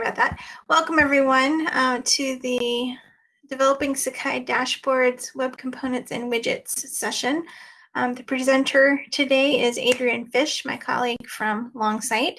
about that. Welcome everyone uh, to the Developing Sakai Dashboards, Web Components, and Widgets session. Um, the presenter today is Adrian Fish, my colleague from Longsight.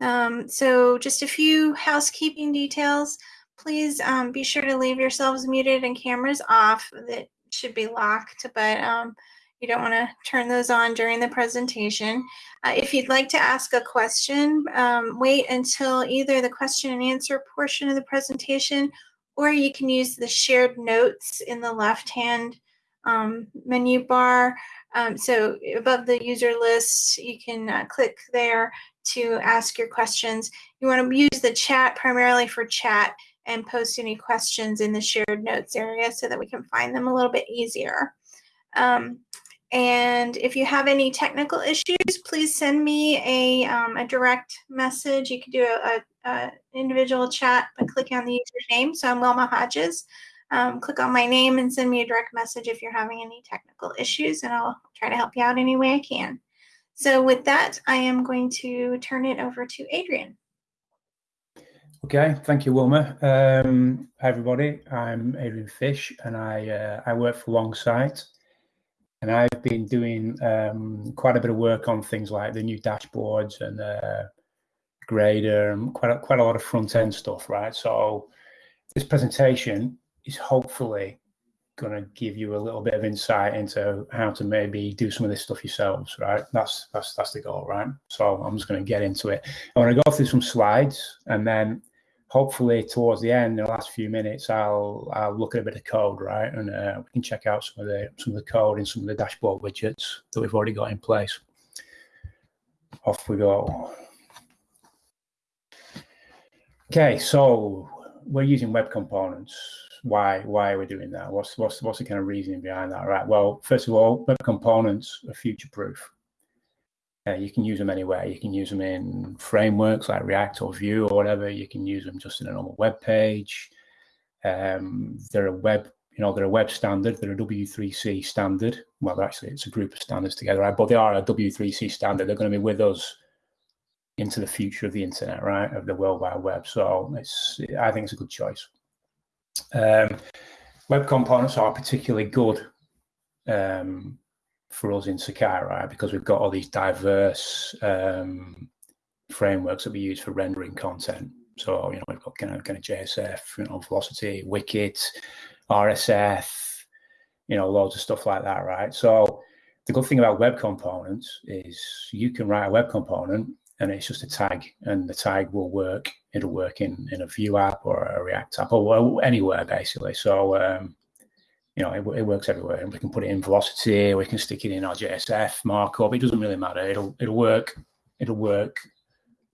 Um, so just a few housekeeping details. Please um, be sure to leave yourselves muted and cameras off. That should be locked, but um, you don't want to turn those on during the presentation. Uh, if you'd like to ask a question, um, wait until either the question and answer portion of the presentation or you can use the shared notes in the left-hand um, menu bar. Um, so above the user list, you can uh, click there to ask your questions. You want to use the chat primarily for chat and post any questions in the shared notes area so that we can find them a little bit easier. Um, and if you have any technical issues, please send me a, um, a direct message. You can do a, a, individual chat by clicking on the user name. So I'm Wilma Hodges. Um, click on my name and send me a direct message if you're having any technical issues, and I'll try to help you out any way I can. So with that, I am going to turn it over to Adrian. Okay, thank you, Wilma. Um, hi, everybody. I'm Adrian Fish, and I uh, I work for Longsight and I've been doing um, quite a bit of work on things like the new dashboards and uh, grader and quite a, quite a lot of front end stuff, right? So this presentation is hopefully going to give you a little bit of insight into how to maybe do some of this stuff yourselves, right? That's that's that's the goal, right? So I'm just going to get into it. I want to go through some slides and then hopefully towards the end in the last few minutes i'll i'll look at a bit of code right? And uh, we can check out some of the some of the code in some of the dashboard widgets that we've already got in place. Off we go. Okay so we're using web components. Why why are we doing that? What's what's what's the kind of reasoning behind that? Right well first of all web components are future proof uh, you can use them anywhere. You can use them in frameworks like React or Vue or whatever. You can use them just in a normal web page. Um, they're a web, you know, they're a web standard. They're a W3C standard. Well, actually, it's a group of standards together, right? But they are a W3C standard. They're going to be with us into the future of the internet, right? Of the World Wide Web. So it's, I think it's a good choice. Um, web components are particularly good um, for us in Sakai? Because we've got all these diverse um, frameworks that we use for rendering content. So, you know, we've got kind of, kind of JSF, you know, Velocity, Wicket, RSF, you know, loads of stuff like that, right? So the good thing about web components is you can write a web component and it's just a tag and the tag will work. It'll work in, in a Vue app or a React app or anywhere basically. So, um, you know, it, it, works everywhere. And we can put it in velocity, we can stick it in our JSF markup. It doesn't really matter. It'll it'll work. It'll work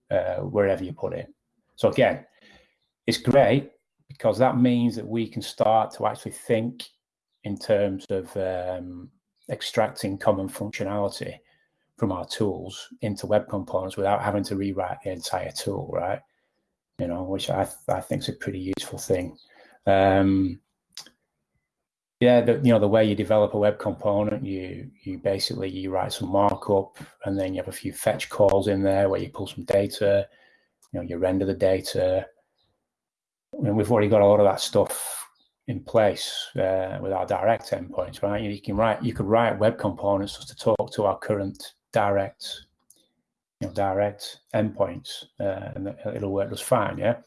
uh, wherever you put it. So again, it's great because that means that we can start to actually think in terms of um, extracting common functionality from our tools into web components without having to rewrite the entire tool, right? You know, which I I think is a pretty useful thing. Um, yeah, the, you know, the way you develop a web component, you you basically you write some markup and then you have a few fetch calls in there where you pull some data, you know, you render the data. And we've already got a lot of that stuff in place uh, with our direct endpoints, right? You, you can write, you could write web components just to talk to our current direct, you know, direct endpoints, uh, and it'll work just fine, yeah.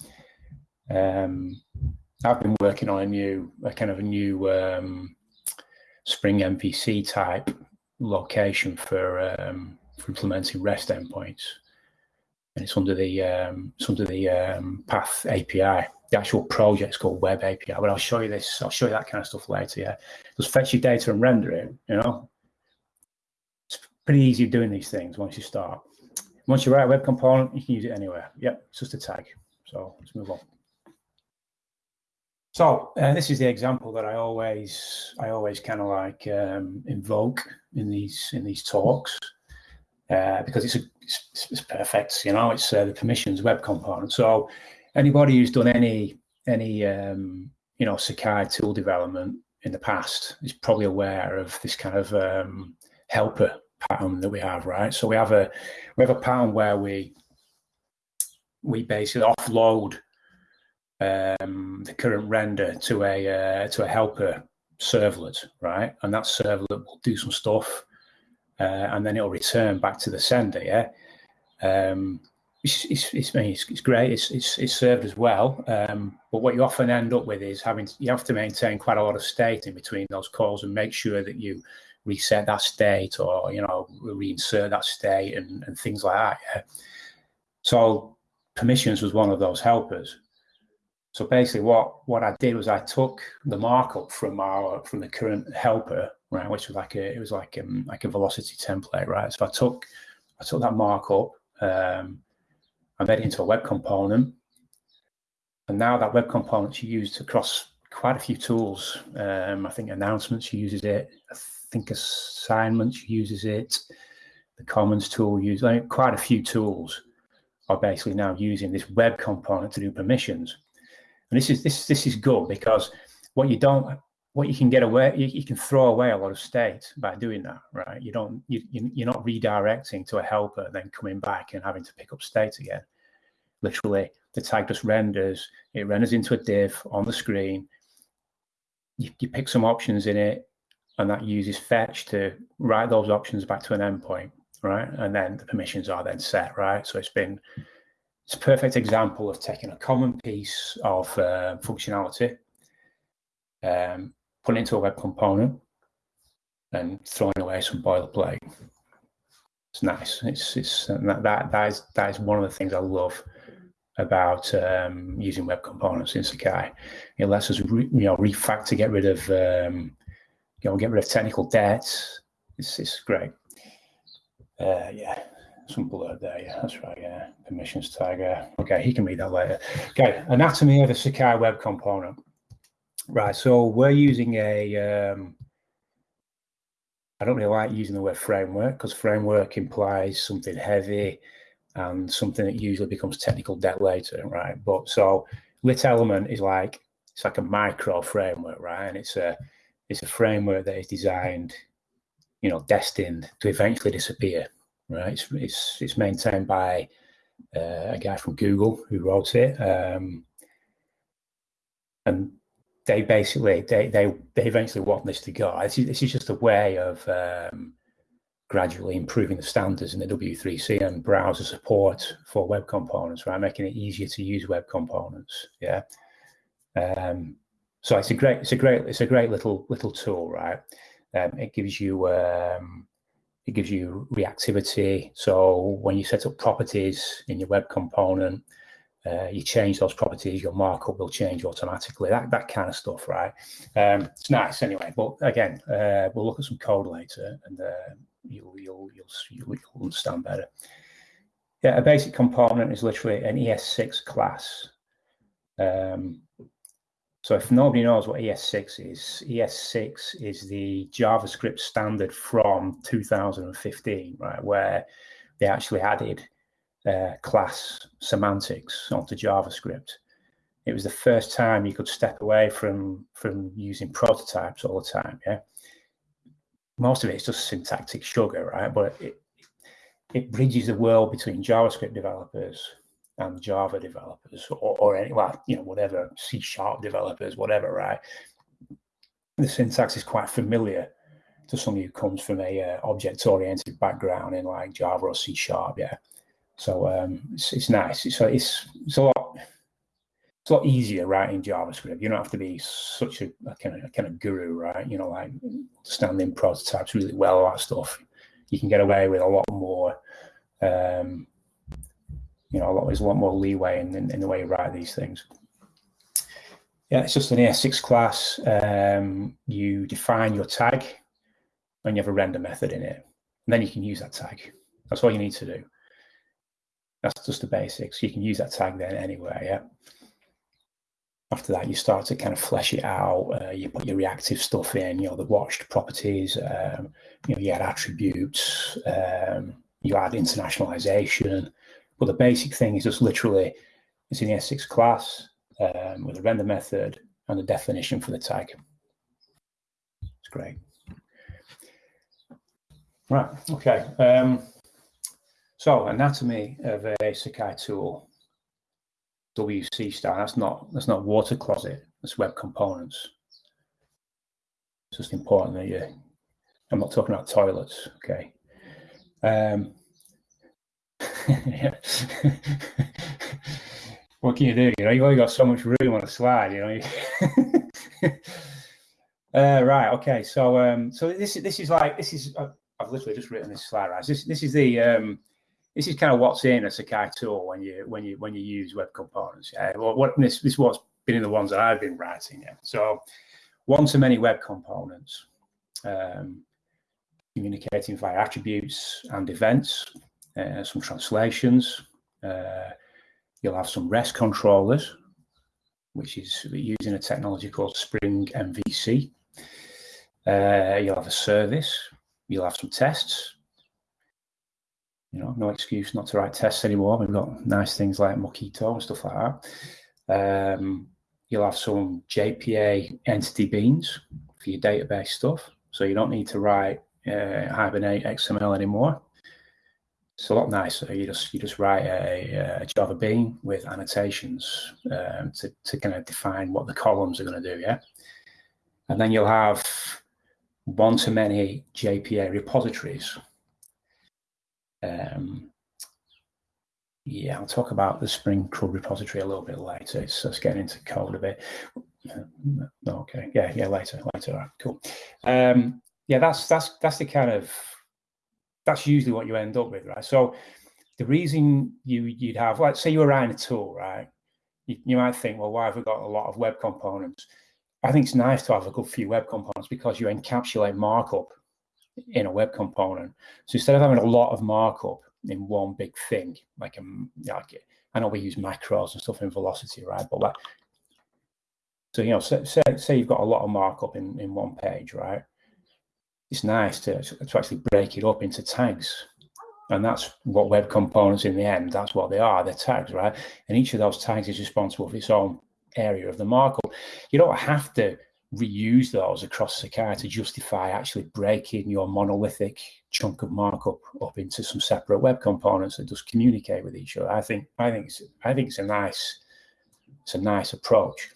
Um, I've been working on a new, a kind of a new um, Spring MVC type location for, um, for implementing REST endpoints, and it's under the um, it's under the um, Path API. The actual project's called Web API, but I'll show you this. I'll show you that kind of stuff later. Yeah, just fetch your data and render it. You know, it's pretty easy doing these things once you start. Once you write a web component, you can use it anywhere. Yep, it's just a tag. So let's move on. So uh, this is the example that I always I always kind of like um, invoke in these in these talks uh, because it's, a, it's, it's perfect. You know, it's uh, the permissions web component. So anybody who's done any any um, you know Sakai tool development in the past is probably aware of this kind of um, helper pattern that we have, right? So we have a we have a pattern where we we basically offload um, the current render to a uh, to a helper servlet, right? And that servlet will do some stuff, uh, and then it'll return back to the sender. Yeah, um, it's, it's, it's, it's, great. It's, it's, it's served as well. Um, but what you often end up with is having you have to maintain quite a lot of state in between those calls and make sure that you reset that state or you know reinsert that state and, and things like that. Yeah? So permissions was one of those helpers. So basically, what what I did was I took the markup from our from the current helper, right, which was like a it was like um, like a velocity template, right. So I took I took that markup, um, I made it into a web component, and now that web component, component's used across quite a few tools. Um, I think announcements uses it. I think assignments uses it. The Commons tool uses I mean, quite a few tools are basically now using this web component to do permissions. And this is this this is good because what you don't what you can get away you, you can throw away a lot of state by doing that, right? You don't you, you're not redirecting to a helper then coming back and having to pick up state again. Literally, the tag just renders. It renders into a div on the screen. You, you pick some options in it, and that uses fetch to write those options back to an endpoint right? And then the permissions are then set, right? So it's been it's a perfect example of taking a common piece of uh, functionality, um, putting it into a web component, and throwing away some boilerplate. It's nice. It's it's that that that is that is one of the things I love about um, using web components in Sakai. It lets us re, you know refactor, get rid of um, you know get rid of technical debt. It's it's great. Uh, yeah, some blur there. Yeah, that's right. Yeah, permissions tag. Okay, he can read that later. Okay, anatomy of a Sakai web component. Right, so we're using a. Um, I don't really like using the word framework because framework implies something heavy and something that usually becomes technical debt later, right? But so lit element is like it's like a micro framework, right? And it's a it's a framework that is designed you know, destined to eventually disappear. Right? It's it's, it's maintained by uh, a guy from Google who wrote it, um, and they basically they they they eventually want this to go. This is, this is just a way of um, gradually improving the standards in the W3C and browser support for web components, right? Making it easier to use web components. Yeah. Um, so it's a great, it's a great, it's a great little little tool, right? Um, it gives you um, it gives you reactivity. So when you set up properties in your web component, uh, you change those properties, your markup will change automatically. That that kind of stuff, right? Um, it's nice anyway. But again, uh, we'll look at some code later, and uh, you'll, you'll you'll you'll understand better. Yeah, a basic component is literally an ES6 class. Um, so if nobody knows what ES6 is, ES6 is the JavaScript standard from 2015, right, where they actually added uh, class semantics onto JavaScript. It was the first time you could step away from from using prototypes all the time. Yeah, most of it is just syntactic sugar, right? But it it bridges the world between JavaScript developers and Java developers or, or any, well, you know, whatever, C sharp developers, whatever, right? The syntax is quite familiar to somebody who comes from a uh, object oriented background in like Java or C sharp, yeah. So um, it's, it's nice. It's, it's, it's a lot it's a lot easier writing JavaScript. You don't have to be such a, a, kind of a kind of guru, right? You know, like understanding prototypes really well, that stuff. You can get away with a lot more um, you know, a lot, there's a lot more leeway in, in, in, the way you write these things. Yeah, it's just an ES6 class. Um, you define your tag and you have a render method in it. And then you can use that tag. That's all you need to do. That's just the basics. You can use that tag then anywhere, yeah. After that, you start to kind of flesh it out. Uh, you put your reactive stuff in, you know, the watched properties, um, you know, you add attributes, um, you add internationalization, but the basic thing is just literally it's in the ES6 class um, with a render method and a definition for the tag. It's great. Right, okay. Um, so anatomy of a Sakai tool. WC style. That's not that's not water closet. That's web components. It's just important that you. I'm not talking about toilets. Okay. Um, what can you do? You know, you've only got so much room on a slide. You know. uh, right. Okay. So, um, so this this is like this is. Uh, I've literally just written this slide. Right. This this is the um, this is kind of what's in a Sakai tool when you when you when you use web components. Yeah. Well, what this this is what's been in the ones that I've been writing. Yeah. So, one to many web components. Um, communicating via attributes and events, uh, some translations. Uh, you'll have some REST controllers, which is using a technology called Spring MVC. Uh, you'll have a service. You'll have some tests. You know, no excuse not to write tests anymore. We've got nice things like Mockito and stuff like that. Um, you'll have some JPA entity beans for your database stuff. So you don't need to write uh, Hibernate XML anymore. It's a lot nicer. You just you just write a, a Java bean with annotations um, to to kind of define what the columns are going to do. Yeah, and then you'll have one to many JPA repositories. Um, yeah, I'll talk about the Spring CRUD repository a little bit later. It's getting into code a bit. Okay, yeah, yeah, later, later. Cool. Um, yeah, that's that's that's the kind of that's usually what you end up with, right? So the reason you you'd have, like, say you were writing a tool, right? You, you might think, well, why have we got a lot of web components? I think it's nice to have a good few web components because you encapsulate markup in a web component. So instead of having a lot of markup in one big thing, like, a, um, like I know we use macros and stuff in Velocity, right? But like, so you know, say, say, say you've got a lot of markup in, in one page, right? It's nice to, to actually break it up into tags. And that's what web components in the end, that's what they are, they're tags, right? And each of those tags is responsible for its own area of the markup. You don't have to reuse those across Sakai to justify actually breaking your monolithic chunk of markup up into some separate web components that just communicate with each other. I think I think it's I think it's a nice it's a nice approach.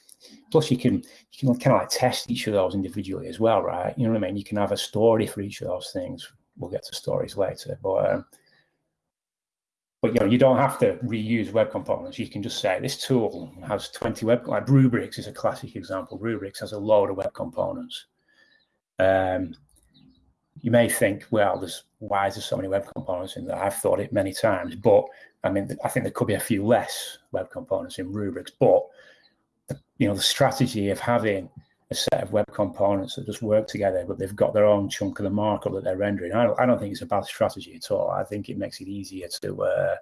Plus, you can you can kind of like test each of those individually as well, right? You know what I mean? You can have a story for each of those things. We'll get to stories later, but um, but you know you don't have to reuse web components. You can just say this tool has 20 web like Rubrics is a classic example. Rubrics has a load of web components. Um, you may think, well, there's why is there so many web components in there? I've thought it many times, but I mean, I think there could be a few less web components in rubrics, but you know the strategy of having a set of web components that just work together, but they've got their own chunk of the markup that they're rendering. I don't, I don't think it's a bad strategy at all. I think it makes it easier to, uh,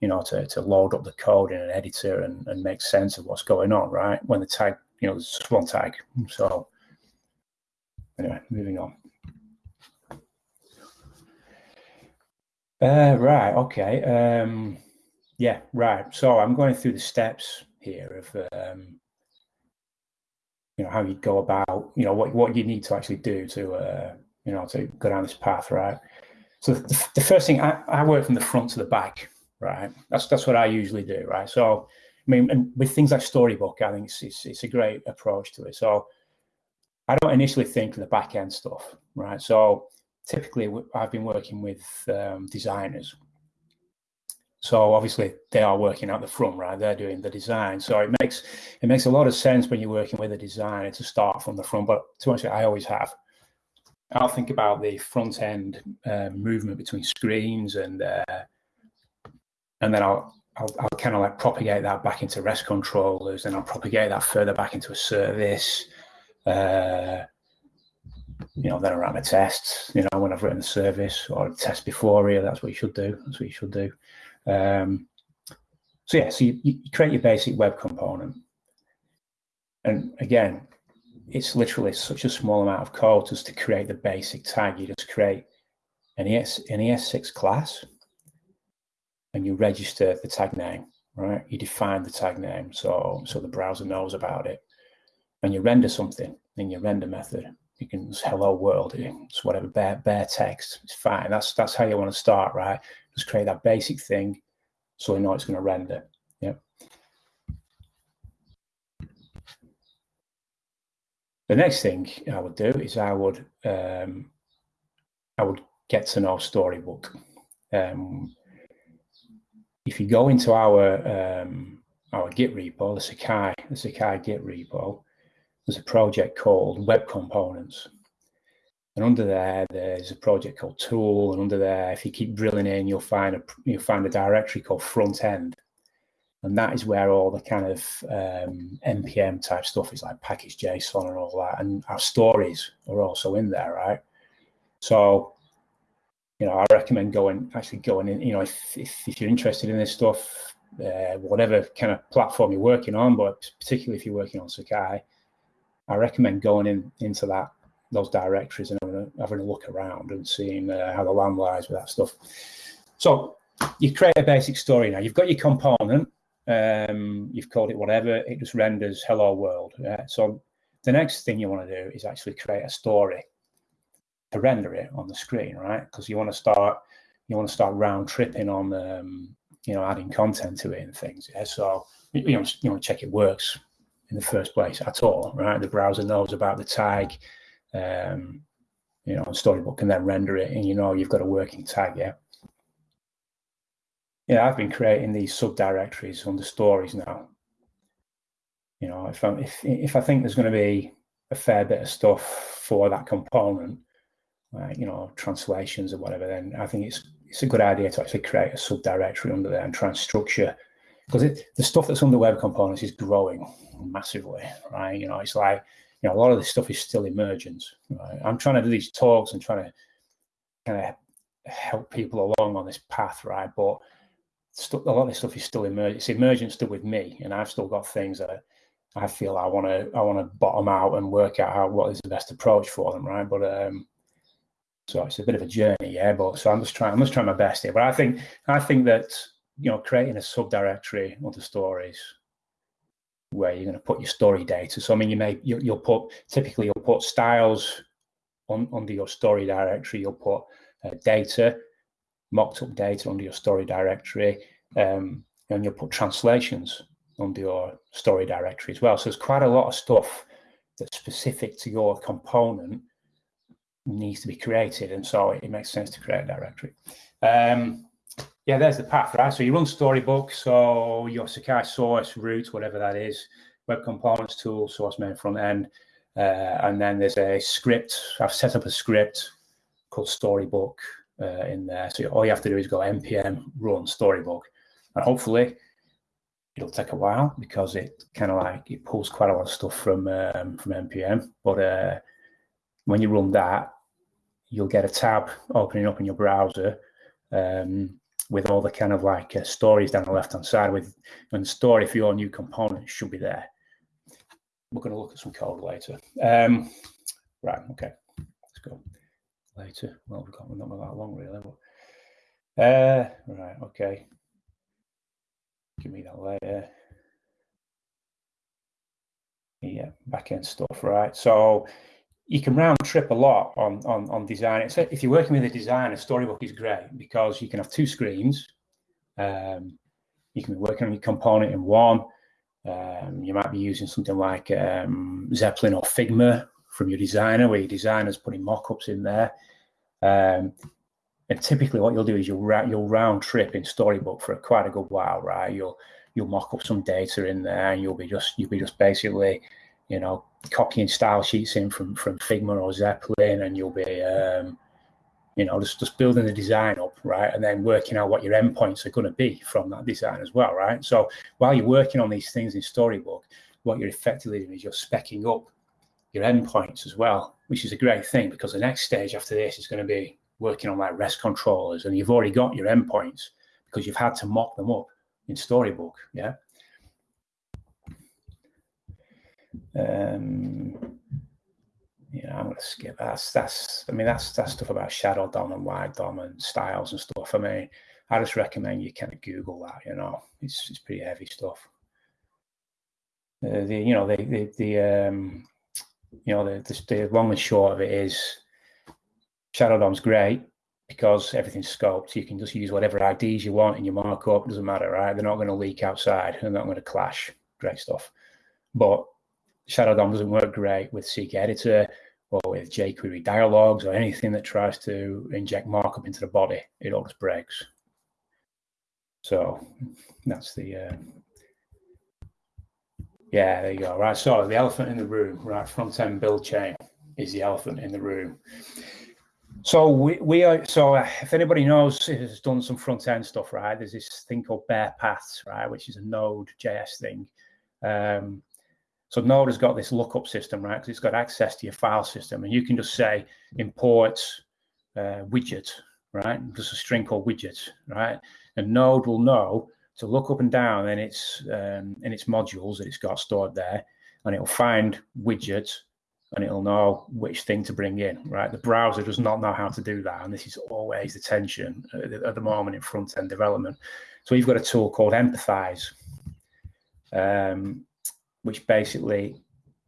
you know, to, to load up the code in an editor and, and make sense of what's going on, right? When the tag, you know, there's just one tag. So anyway, moving on. Uh, right, okay. Um, yeah, right. So I'm going through the steps here of um, you know how you go about you know what what you need to actually do to uh, you know to go down this path, right? So the, the first thing I, I work from the front to the back, right? That's that's what I usually do, right? So I mean, and with things like Storybook, I think it's, it's, it's a great approach to it. So I don't initially think of the back end stuff, right? So typically, I've been working with um, designers, so obviously they are working out the front, right? They're doing the design. So it makes it makes a lot of sense when you're working with a designer to start from the front. But to be honest, I always have. I'll think about the front end uh, movement between screens, and uh, and then I'll I'll, I'll kind of like propagate that back into REST controllers, and I'll propagate that further back into a service. Uh, you know, then I run a test. You know, when I've written a service or a test before here, that's what you should do. That's what you should do. Um, so yeah, so you, you, create your basic web component. And again, it's literally such a small amount of code just to create the basic tag. You just create an, ES, an ES6 class and you register the tag name, right? You define the tag name so, so the browser knows about it. And you render something in your render method. You can hello world, it's whatever, bare, bare text, it's fine. That's, that's how you want to start, right? Just create that basic thing so we know it's going to render. Yeah. The next thing I would do is I would um, I would get to know Storybook. Um, if you go into our um, our Git repo, the Sakai, the Sakai Git repo, there's a project called Web Components. And under there, there's a project called Tool, and under there, if you keep drilling in, you'll find a you'll find a directory called Front End, and that is where all the kind of um, npm type stuff is, like package JSON and all that, and our stories are also in there, right? So, you know, I recommend going actually going in. You know, if if, if you're interested in this stuff, uh, whatever kind of platform you're working on, but particularly if you're working on Sakai, I recommend going in into that those directories and having a, having a look around and seeing uh, how the land lies with that stuff. So you create a basic story now. You've got your component. Um, you've called it whatever. It just renders hello world. Uh, so the next thing you want to do is actually create a story to render it on the screen, right? Because you want to start you want to start round tripping on um, you know adding content to it and things. Yeah. So you know you want to check it works in the first place at all, right? The browser knows about the tag, um, you know, Storybook and then render it, and you know you've got a working tag. Yeah. Yeah, I've been creating these subdirectories under stories now. You know, if I'm if if I think there's going to be a fair bit of stuff for that component, like you know, translations or whatever, then I think it's it's a good idea to actually create a subdirectory under there and try and structure because the stuff that's under web components is growing massively, right? You know, it's like you know, a lot of this stuff is still emergent. Right? I'm trying to do these talks and trying to kind of help people along on this path, right? But a lot of this stuff is still emergent. It's emergent still with me, and I've still got things that I feel I want to I want to bottom out and work out how what is the best approach for them, right? But um, so it's a bit of a journey, yeah. But so I'm just trying I'm just trying my best here. But I think I think that you know creating a subdirectory of the stories where you're going to put your story data. So I mean, you may you, will put typically you'll put styles on under your story directory. You'll put uh, data, mocked up data under your story directory, um, and you'll put translations under your story directory as well. So there's quite a lot of stuff that's specific to your component needs to be created, and so it makes sense to create a directory. Um, yeah, there's the path, right? So you run Storybook, so your Sakai source, root, whatever that is, web components tool, source main front end, uh, and then there's a script. I've set up a script called Storybook uh, in there. So all you have to do is go npm run Storybook, and hopefully it'll take a while because it kind of like it pulls quite a lot of stuff from um, from npm. But uh, when you run that, you'll get a tab opening up in your browser. Um, with all the kind of like uh, stories down the left hand side with and story for your new component should be there. We're going to look at some code later. Um, right, okay, let's go later. Well, we've got we're not that long really. But, uh, right, okay. Give me that later. Yeah, back end stuff, right? So you can round trip a lot on on on design. So if you're working with a designer, Storybook is great because you can have two screens. Um, you can be working on your component in one. Um, you might be using something like um, Zeplin or Figma from your designer, where your designer's putting mock-ups in there. Um, and typically, what you'll do is you'll you'll round trip in Storybook for quite a good while, right? You'll you'll mock up some data in there, and you'll be just you'll be just basically, you know, copying style sheets in from from Figma or Zeplin, and you'll be um, you know just just building the design up, right, and then working out what your endpoints are going to be from that design as well, right. So while you're working on these things in Storybook, what you're effectively doing is you're specking up your endpoints as well, which is a great thing because the next stage after this is going to be working on like REST controllers, and you've already got your endpoints because you've had to mock them up in Storybook, yeah. Um, yeah, I'm gonna skip that's that's I mean that's that's stuff about shadow DOM and light DOM and styles and stuff. I mean, I just recommend you kind of Google that, you know. It's it's pretty heavy stuff. Uh, the you know the the, the um you know the, the the long and short of it is Shadow DOM's great because everything's scoped. You can just use whatever IDs you want in your markup. Doesn't matter, right? They're not going to leak outside. They're not going to clash. Great stuff. But Shadow DOM doesn't work great with CKEditor or with jQuery dialogues or anything that tries to inject markup into the body. It just breaks. So that's the, uh, yeah, there you go. Right, so the elephant in the room, right, front end build chain is the elephant in the room. So we, we are, so if anybody knows, has done some front end stuff, right, there's this thing called Bare Paths, right, which is a Node JS thing. Um, so Node has got this lookup system, right, because it's got access to your file system, and you can just say import uh, widget, right, just a string called widget, right, and Node will know to look up and down in its um, in its modules that it's got stored there, and it'll find widgets and it'll know which thing to bring in, right? The browser does not know how to do that, and this is always the tension at the, at the moment in front end development. So we've got a tool called Empathize, um, which basically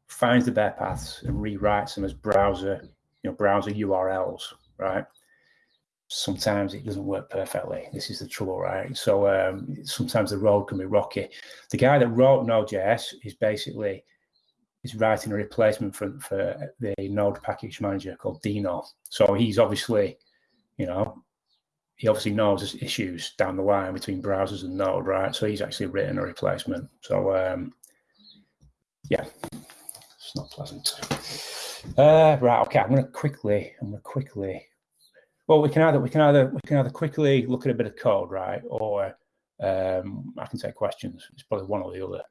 finds the bare paths and rewrites them as browser, you know, browser URLs, right? sometimes it doesn't work perfectly. This is the trouble, right? So um, sometimes the road can be rocky. The guy that wrote Node.js is basically is writing a replacement for, for the Node package manager called Deno. So he's obviously, you know, he obviously knows there's issues down the line between browsers and Node, right? So he's actually written a replacement. So um, yeah, it's not pleasant. Uh, right, okay, I'm going to quickly, I'm going to quickly well, we can either we can either we can either quickly look at a bit of code, right, or um, I can take questions. It's probably one or the other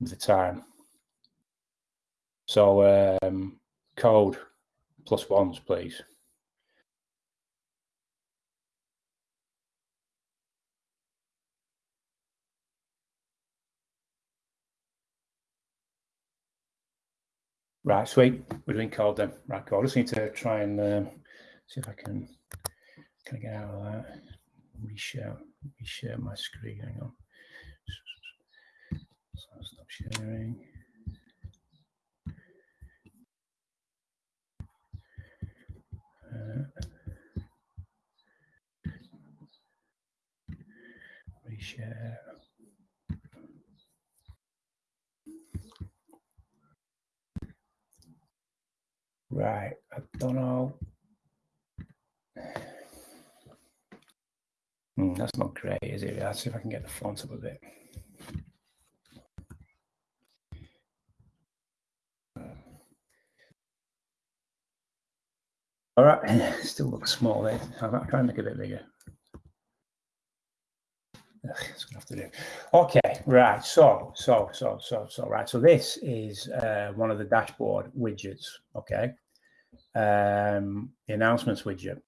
with the time. So um, code plus ones, please. Right, sweet. We're doing code then. Right, cool. I just need to try and um, see if I can can I get out of that. Reshare, reshare my screen. Hang on. So stop sharing. Uh, reshare. Right, I don't know. Mm, that's not great, is it? Let's see if I can get the font up a bit. All right, still looks small there. I'm trying to make it a bit bigger. It's gonna have to do. Okay, right. So, so, so, so, so, right. So this is uh, one of the dashboard widgets. Okay, um, the announcements widget.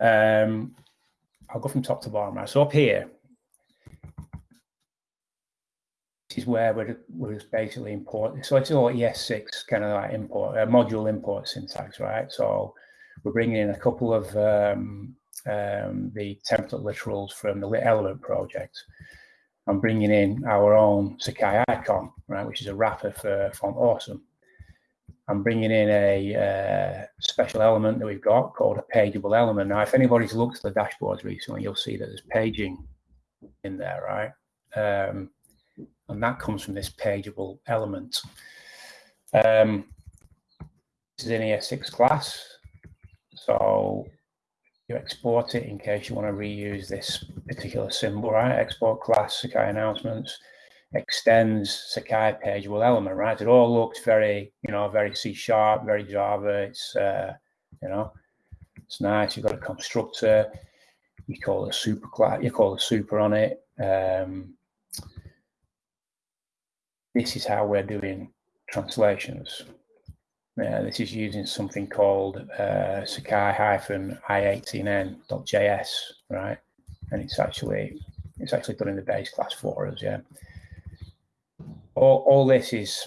Um, I'll go from top to bottom. Right. So up here, this is where we're, we're basically importing. So it's all ES6 kind of like import uh, module import syntax, right? So we're bringing in a couple of um, um, the template literals from the Element project. I'm bringing in our own Sakai icon, right, which is a wrapper for Font Awesome. I'm bringing in a uh, special element that we've got called a pageable element. Now, if anybody's looked at the dashboards recently, you'll see that there's paging in there, right? Um, and that comes from this pageable element. Um, this is an ES6 class. So you export it in case you want to reuse this particular symbol, right? Export class Sakai announcements extends Sakai page, pageable element, right? It all looks very, you know, very C sharp, very Java. It's, uh, you know, it's nice. You've got a constructor. You call a super class. You call a super on it. Um, this is how we're doing translations. Uh, this is using something called uh, Sakai-i18n.js, right? And it's actually it's actually done in the base class for us, yeah. All, all this is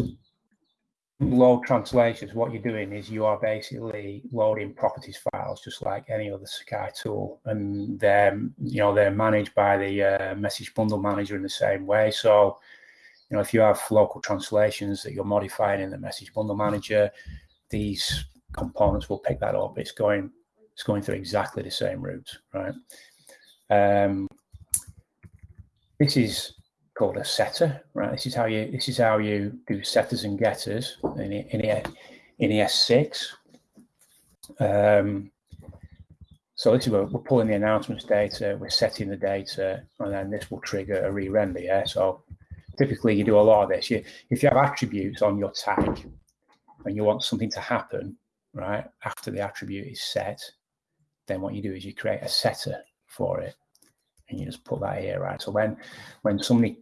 load translations. What you're doing is you are basically loading properties files just like any other Sakai tool, and they're you know they're managed by the uh, message bundle manager in the same way. So you know, if you have local translations that you're modifying in the message bundle manager, these components will pick that up. It's going, it's going through exactly the same route, right? Um, this is called a setter, right? This is how you this is how you do setters and getters in in, in ES6. Um, so this is where we're pulling the announcements data, we're setting the data, and then this will trigger a re-render. Yeah. So typically you do a lot of this. You, if you have attributes on your tag and you want something to happen, right, after the attribute is set, then what you do is you create a setter for it and you just put that here, right? So when when somebody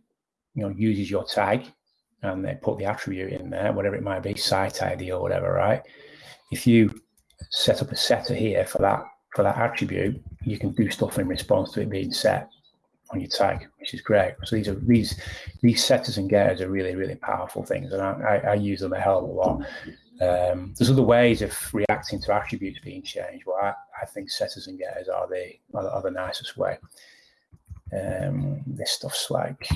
you know uses your tag and they put the attribute in there, whatever it might be, site ID or whatever, right? If you set up a setter here for that for that attribute, you can do stuff in response to it being set on your tag, which is great. So these are these these setters and getters are really really powerful things, and I, I, I use them a hell of a lot. Um, there's other ways of reacting to attributes being changed. Well, I, I think setters and getters are the are, are the nicest way. Um, this stuff's like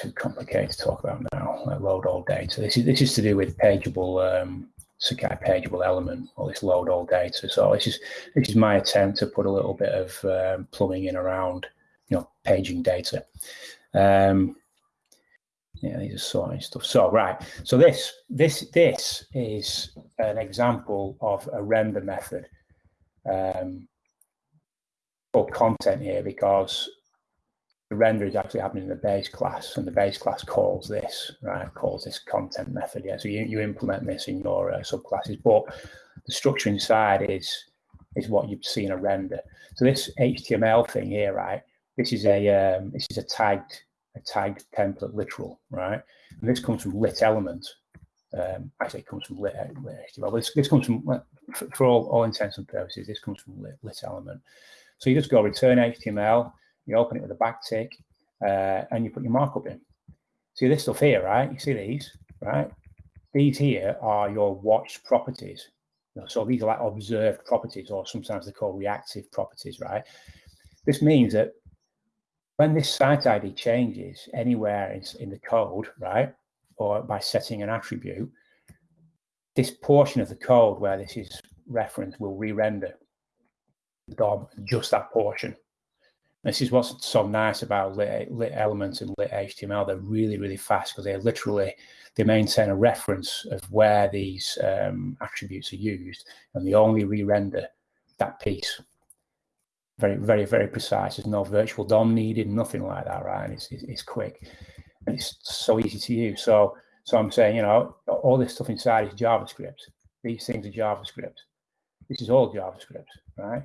too complicated to talk about now. Load all data. This is this is to do with pageable um, Sakai pageable element or this load all data. So this is this is my attempt to put a little bit of um, plumbing in around you know paging data. Um, yeah, these are sorting stuff. So right, so this this this is an example of a render method um, for content here because the render is actually happening in the base class and the base class calls this, right, calls this content method. Yeah, so you, you implement this in your uh, subclasses, but the structure inside is is what you'd see in a render. So this HTML thing here, right, this is a um, this is a tagged a tagged template literal, right? And this comes from lit element. Um, actually, it comes from lit, lit HTML. This, this comes from, for, for all, all intents and purposes, this comes from lit, lit element. So you just go return HTML, you open it with a backtick, uh, and you put your markup in. See this stuff here, right? You see these, right? These here are your watched properties. So these are like observed properties, or sometimes they're called reactive properties, right? This means that when this site ID changes anywhere in, in the code, right, or by setting an attribute, this portion of the code where this is referenced will re-render DOM just that portion. This is what's so nice about lit, lit elements and lit HTML. They're really, really fast because they literally they maintain a reference of where these um, attributes are used, and they only re-render that piece very, very, very precise. There's no virtual DOM needed, nothing like that, right? It's, it's quick and it's so easy to use. So, so I'm saying, you know, all this stuff inside is JavaScript. These things are JavaScript. This is all JavaScript, right?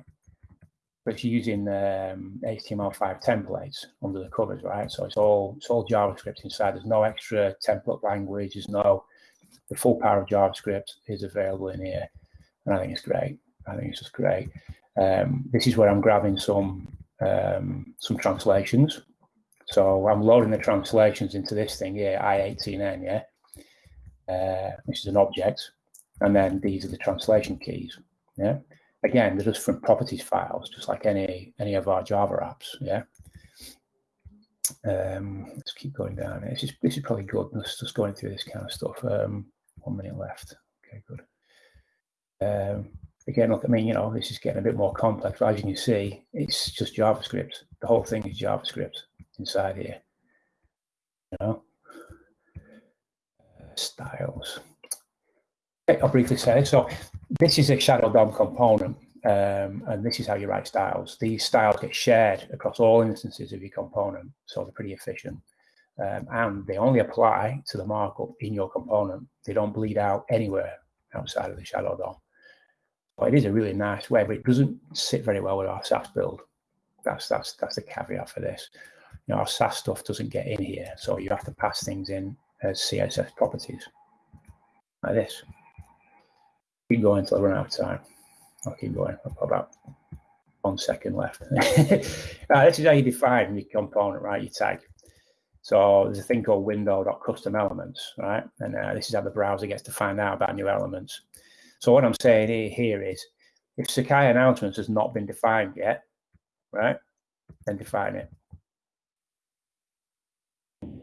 But it's using um, HTML5 templates under the covers, right? So it's all it's all JavaScript inside. There's no extra template language. There's no the full power of JavaScript is available in here, and I think it's great. I think it's just great. Um, this is where I'm grabbing some um, some translations. So I'm loading the translations into this thing here, I18N, yeah, uh, which is an object. And then these are the translation keys, yeah. Again, they're just from properties files, just like any any of our Java apps, yeah. Um, let's keep going down. This is this is probably good. Let's just going through this kind of stuff. Um, one minute left. Okay, good. Um, again, look, I mean, you know, this is getting a bit more complex. But as you can see, it's just JavaScript. The whole thing is JavaScript inside here. You know, uh, styles. Okay, I'll briefly say so. This is a shadow DOM component, um, and this is how you write styles. These styles get shared across all instances of your component, so they're pretty efficient. Um, and they only apply to the markup in your component. They don't bleed out anywhere outside of the shadow DOM. But it is a really nice way, but it doesn't sit very well with our Sass build. That's that's that's the caveat for this. You know, our Sass stuff doesn't get in here, so you have to pass things in as CSS properties like this. Keep going until I run out of time. I'll keep going. I've got about one second left. right, this is how you define your component, right? Your tag. So there's a thing called window.custom elements, right? And uh, this is how the browser gets to find out about new elements. So what I'm saying here is, if Sakai announcements has not been defined yet, right, then define it.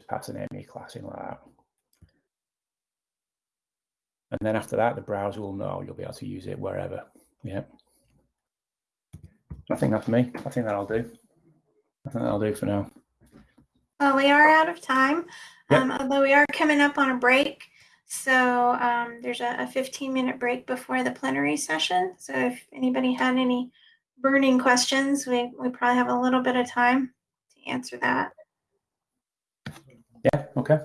Pass an ME class in like that. And then after that, the browser will know you'll be able to use it wherever. Yeah. I think that's me. I think that'll do. I think that'll do for now. Well, we are out of time, Yep. um, although we are coming up on a break. So um, there's a, a 15 minute break before the plenary session. So if anybody had any burning questions, we, we probably have a little bit of time to answer that. Yeah, okay.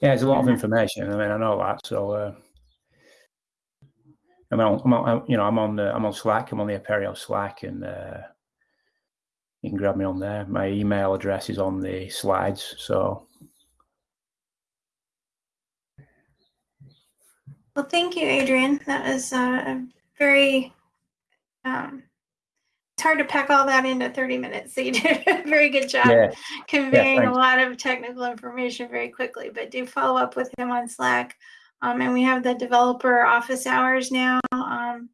Yeah, it's a lot of information. I mean, I know that. So, uh, I'm on, I'm on, you know, I'm on the, I'm on Slack. I'm on the Apereo Slack, and uh, you can grab me on there. My email address is on the slides. So, Well, thank you, Adrian. That was uh, a very, um, it's hard to pack all that into 30 minutes. So you did a very good job yeah, conveying a lot of technical information very quickly. But do follow up with him on Slack. Um, and we have the developer office hours now um,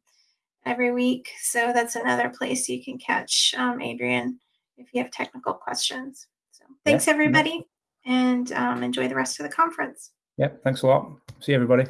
every week. So that's another place you can catch um, Adrian if you have technical questions. So thanks, yeah. everybody, and um, enjoy the rest of the conference. yeah. Thanks a lot. See everybody.